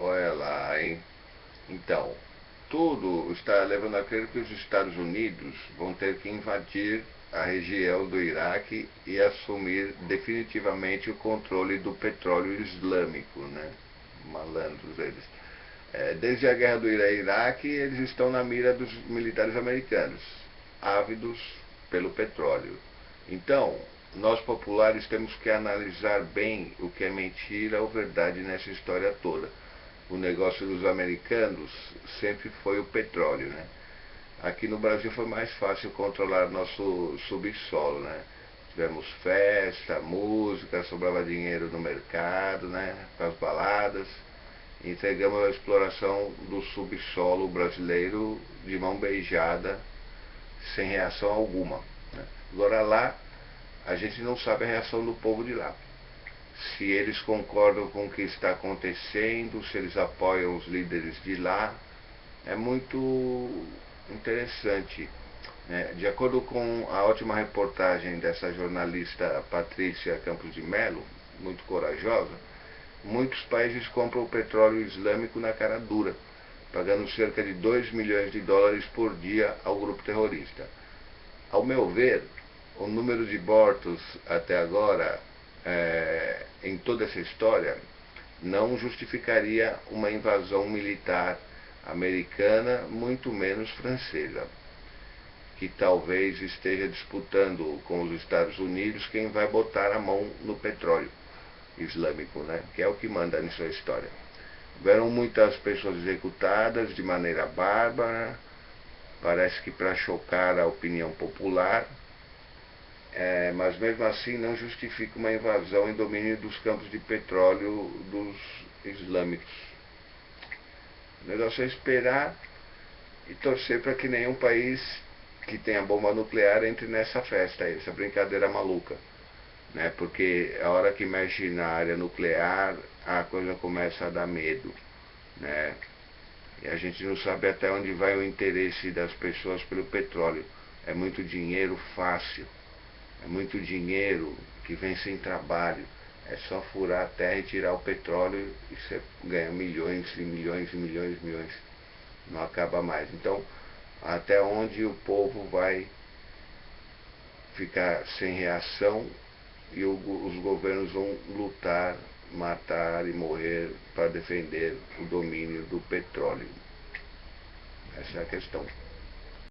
Olha lá, hein? Então, tudo está levando a crer que os Estados Unidos vão ter que invadir a região do Iraque e assumir definitivamente o controle do petróleo islâmico, né? Malandros eles. É, desde a guerra do Iraque, eles estão na mira dos militares americanos, ávidos pelo petróleo. Então, nós populares temos que analisar bem o que é mentira ou verdade nessa história toda. O negócio dos americanos sempre foi o petróleo, né? Aqui no Brasil foi mais fácil controlar nosso subsolo, né? Tivemos festa, música, sobrava dinheiro no mercado, né? Para as baladas. Entregamos a exploração do subsolo brasileiro de mão beijada, sem reação alguma. Né? Agora lá a gente não sabe a reação do povo de lá. Se eles concordam com o que está acontecendo, se eles apoiam os líderes de lá, é muito interessante. É, de acordo com a ótima reportagem dessa jornalista Patrícia Campos de Melo, muito corajosa, muitos países compram o petróleo islâmico na cara dura, pagando cerca de 2 milhões de dólares por dia ao grupo terrorista. Ao meu ver, o número de mortos até agora é, em toda essa história não justificaria uma invasão militar americana, muito menos francesa, que talvez esteja disputando com os Estados Unidos quem vai botar a mão no petróleo islâmico, né? que é o que manda nessa história. Houveram muitas pessoas executadas de maneira bárbara, parece que para chocar a opinião popular, é, mas mesmo assim não justifica uma invasão em domínio dos campos de petróleo dos islâmicos. O negócio é esperar e torcer para que nenhum país que tenha bomba nuclear entre nessa festa, essa brincadeira maluca. Né? Porque a hora que mexe na área nuclear, a coisa começa a dar medo. Né? E a gente não sabe até onde vai o interesse das pessoas pelo petróleo. É muito dinheiro fácil. É muito dinheiro que vem sem trabalho. É só furar a terra e tirar o petróleo e você ganha milhões e milhões e milhões e milhões. Não acaba mais. Então, até onde o povo vai ficar sem reação e o, os governos vão lutar, matar e morrer para defender o domínio do petróleo. Essa é a questão.